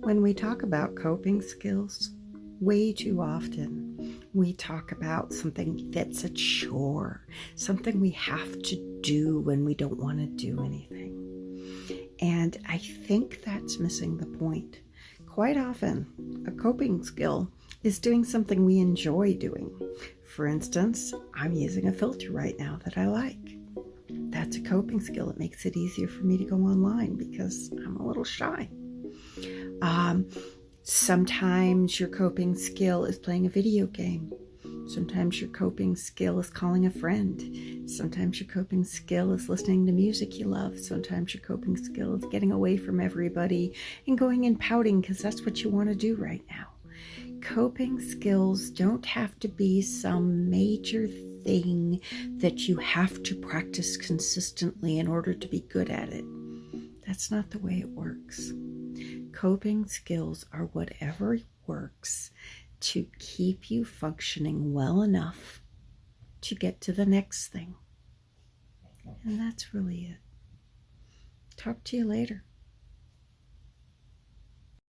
When we talk about coping skills, way too often we talk about something that's a chore, something we have to do when we don't want to do anything. And I think that's missing the point. Quite often, a coping skill is doing something we enjoy doing. For instance, I'm using a filter right now that I like. That's a coping skill. It makes it easier for me to go online because I'm a little shy. Um, sometimes your coping skill is playing a video game. Sometimes your coping skill is calling a friend. Sometimes your coping skill is listening to music you love. Sometimes your coping skill is getting away from everybody and going and pouting because that's what you want to do right now. Coping skills don't have to be some major thing that you have to practice consistently in order to be good at it. That's not the way it works. Coping skills are whatever works to keep you functioning well enough to get to the next thing. And that's really it. Talk to you later.